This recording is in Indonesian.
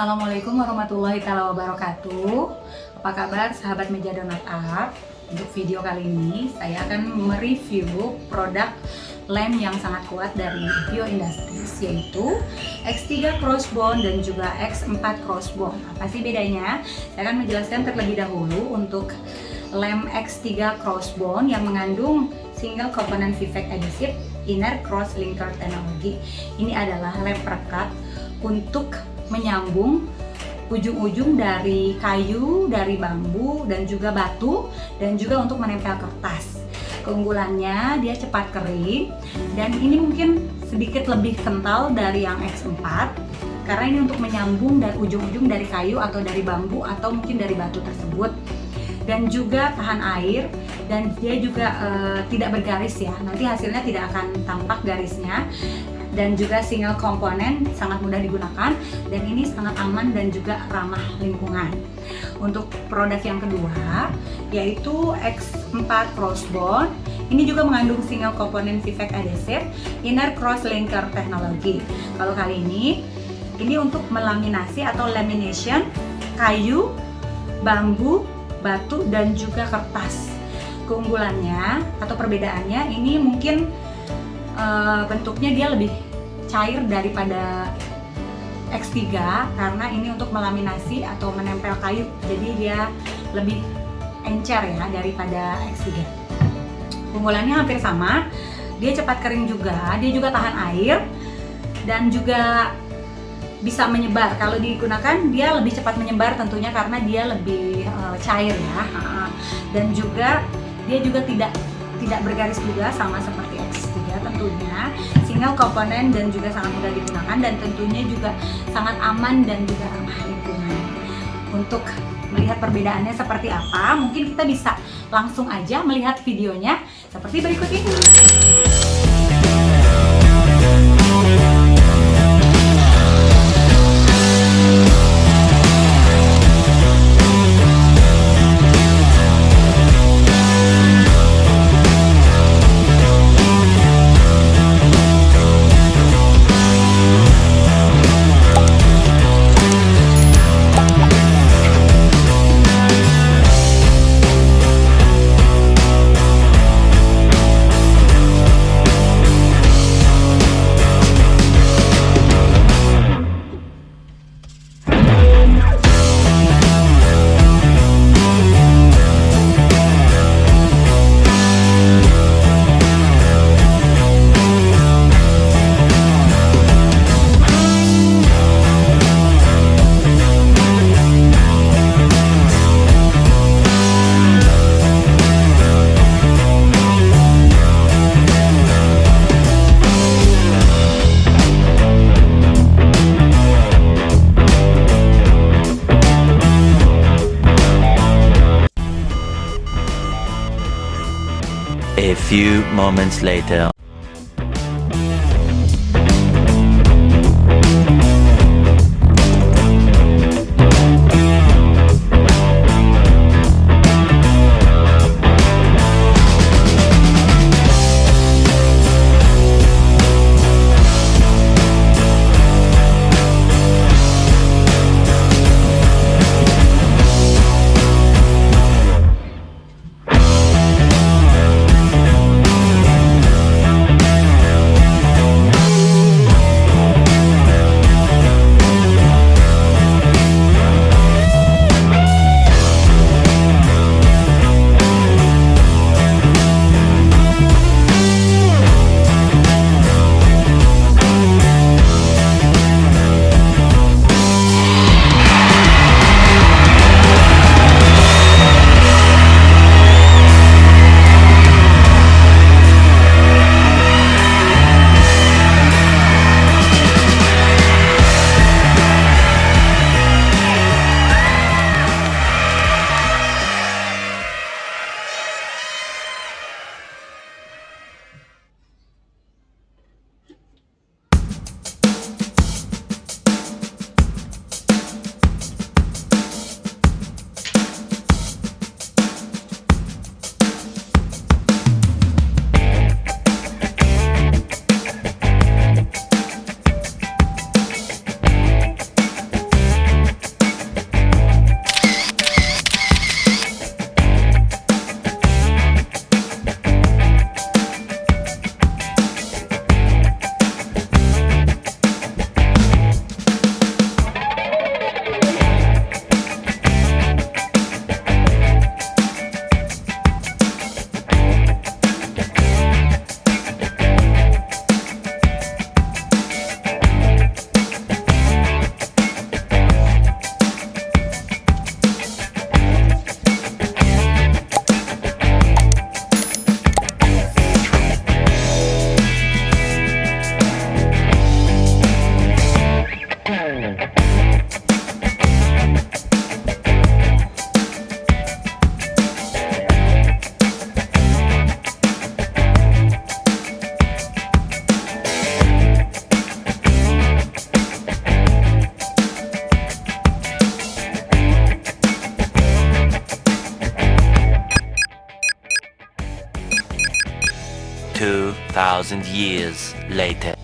Assalamualaikum warahmatullahi wabarakatuh. Apa kabar sahabat meja donat art Untuk video kali ini saya akan mereview produk lem yang sangat kuat dari Bio Industries yaitu X3 Crossbone dan juga X4 Crossbone. Apa sih bedanya? Saya akan menjelaskan terlebih dahulu untuk lem X3 Crossbone yang mengandung single component Vivek adhesive inner cross linker technology ini adalah lem perekat untuk menyambung ujung-ujung dari kayu, dari bambu, dan juga batu, dan juga untuk menempel kertas. Keunggulannya dia cepat kering, dan ini mungkin sedikit lebih kental dari yang X4, karena ini untuk menyambung dari ujung-ujung dari kayu atau dari bambu atau mungkin dari batu tersebut. Dan juga tahan air, dan dia juga e, tidak bergaris ya, nanti hasilnya tidak akan tampak garisnya dan juga single komponen sangat mudah digunakan dan ini sangat aman dan juga ramah lingkungan. Untuk produk yang kedua yaitu X4 Crossbone ini juga mengandung single komponen Vivek adhesive inner cross linker teknologi. Kalau kali ini ini untuk melaminasi atau lamination kayu bambu batu dan juga kertas. Keunggulannya atau perbedaannya ini mungkin uh, bentuknya dia lebih cair daripada X3 karena ini untuk melaminasi atau menempel kayu. Jadi dia lebih encer ya daripada X3 keunggulannya hampir sama. Dia cepat kering juga dia juga tahan air dan juga bisa menyebar. Kalau digunakan dia lebih cepat menyebar tentunya karena dia lebih uh, cair ya. Dan juga dia juga tidak tidak bergaris juga sama seperti X3 tentunya. Single komponen dan juga sangat mudah digunakan dan tentunya juga sangat aman dan juga ramah lingkungan. Untuk melihat perbedaannya seperti apa mungkin kita bisa langsung aja melihat videonya. Seperti berikut ini A few moments later. Thousand years later.